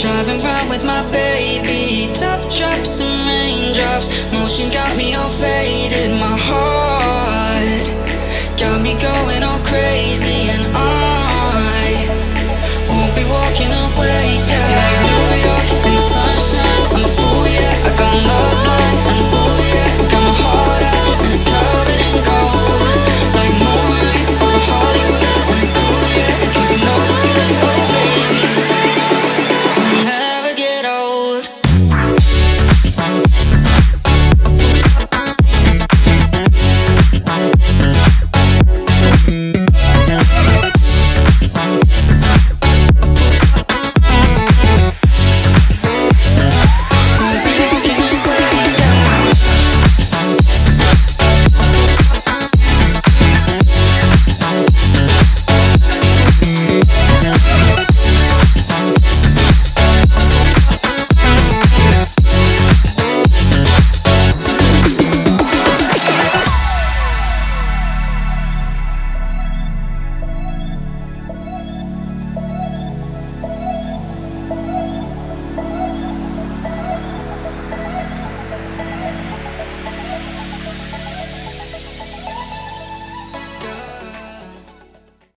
Driving round with my baby. Top drops and raindrops. Motion got me all faded. My heart Got me going all crazy. And on